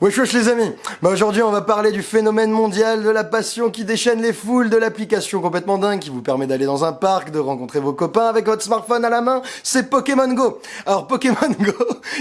Wesh wesh les amis bah Aujourd'hui on va parler du phénomène mondial de la passion qui déchaîne les foules, de l'application complètement dingue qui vous permet d'aller dans un parc, de rencontrer vos copains avec votre smartphone à la main, c'est Pokémon Go Alors Pokémon Go,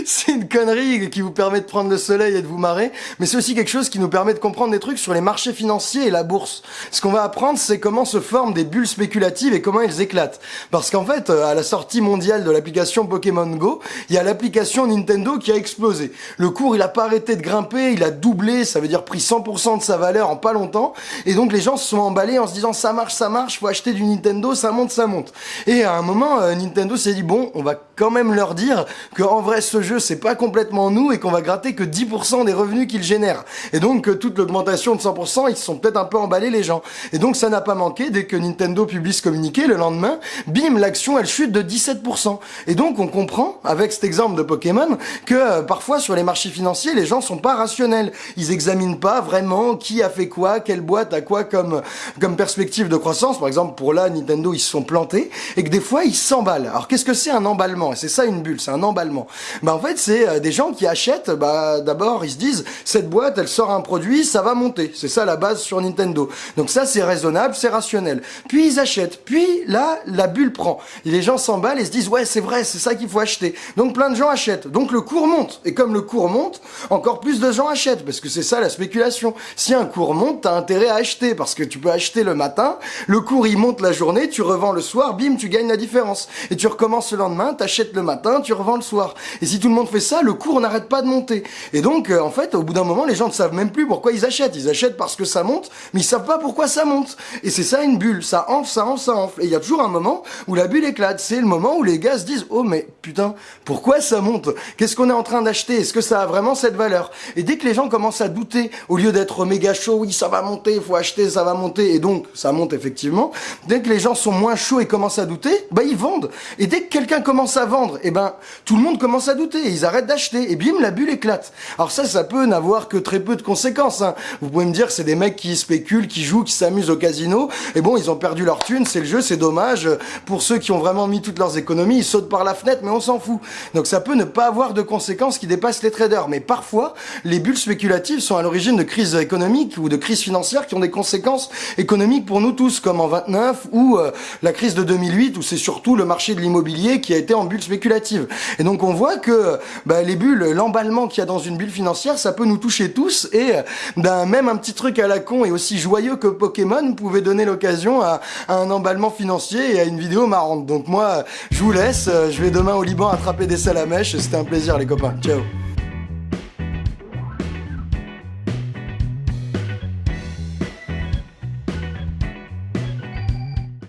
c'est une connerie qui vous permet de prendre le soleil et de vous marrer, mais c'est aussi quelque chose qui nous permet de comprendre des trucs sur les marchés financiers et la bourse. Ce qu'on va apprendre c'est comment se forment des bulles spéculatives et comment elles éclatent. Parce qu'en fait, à la sortie mondiale de l'application Pokémon Go, il y a l'application Nintendo qui a explosé. Le cours il a pas arrêté de grimper il a doublé, ça veut dire pris 100% de sa valeur en pas longtemps, et donc les gens se sont emballés en se disant ça marche, ça marche, faut acheter du Nintendo, ça monte, ça monte. Et à un moment, euh, Nintendo s'est dit bon, on va quand même leur dire que en vrai ce jeu c'est pas complètement nous et qu'on va gratter que 10% des revenus qu'il génère. Et donc euh, toute l'augmentation de 100%, ils se sont peut-être un peu emballés les gens. Et donc ça n'a pas manqué, dès que Nintendo publie ce communiqué, le lendemain, bim, l'action elle chute de 17%. Et donc on comprend, avec cet exemple de Pokémon, que euh, parfois sur les marchés financiers, les gens sont pas rationnels. Ils examinent pas vraiment qui a fait quoi, quelle boîte a quoi comme, comme perspective de croissance. Par exemple, pour là, Nintendo, ils se sont plantés et que des fois, ils s'emballent. Alors qu'est-ce que c'est un emballement? C'est ça une bulle, c'est un emballement. Bah en fait, c'est euh, des gens qui achètent, bah d'abord ils se disent cette boîte, elle sort un produit, ça va monter. C'est ça la base sur Nintendo. Donc ça c'est raisonnable, c'est rationnel. Puis ils achètent. Puis là, la bulle prend. Les gens s'emballent et se disent ouais, c'est vrai, c'est ça qu'il faut acheter. Donc plein de gens achètent. Donc le cours monte. Et comme le cours monte, encore plus de gens achètent parce que c'est ça la spéculation. Si un cours monte, t'as intérêt à acheter parce que tu peux acheter le matin, le cours il monte la journée, tu revends le soir, bim, tu gagnes la différence. Et tu recommences le lendemain, t'achètes le matin, tu revends le soir. Et si tout le monde fait ça, le cours n'arrête pas de monter. Et donc, euh, en fait, au bout d'un moment, les gens ne savent même plus pourquoi ils achètent. Ils achètent parce que ça monte, mais ils savent pas pourquoi ça monte. Et c'est ça une bulle. Ça enfle, ça enfle, ça enfle. Et il y a toujours un moment où la bulle éclate. C'est le moment où les gars se disent, oh mais putain, pourquoi ça monte? Qu'est-ce qu'on est en train d'acheter? Est-ce que ça a vraiment cette valeur? Et dès que les gens commencent à douter, au lieu d'être méga chaud, oui, ça va monter, il faut acheter, ça va monter, et donc ça monte effectivement. Dès que les gens sont moins chauds et commencent à douter, bah ils vendent. Et dès que quelqu'un commence à vendre, et eh ben tout le monde commence à douter, ils arrêtent d'acheter, et bim, la bulle éclate. Alors ça, ça peut n'avoir que très peu de conséquences. Hein. Vous pouvez me dire, c'est des mecs qui spéculent, qui jouent, qui s'amusent au casino, et bon, ils ont perdu leur thune, c'est le jeu, c'est dommage. Pour ceux qui ont vraiment mis toutes leurs économies, ils sautent par la fenêtre, mais on s'en fout. Donc ça peut ne pas avoir de conséquences qui dépassent les traders. Mais parfois, les bulles spéculatives sont à l'origine de crises économiques ou de crises financières qui ont des conséquences économiques pour nous tous, comme en 29 ou euh, la crise de 2008, où c'est surtout le marché de l'immobilier qui a été en bulle spéculative. Et donc on voit que bah, les bulles, l'emballement qu'il y a dans une bulle financière, ça peut nous toucher tous. Et ben, même un petit truc à la con et aussi joyeux que Pokémon pouvait donner l'occasion à, à, un emballement financier et à une vidéo marrante. Donc moi, je vous laisse. Je vais demain au Liban attraper des salamèches. C'était un plaisir les copains. Ciao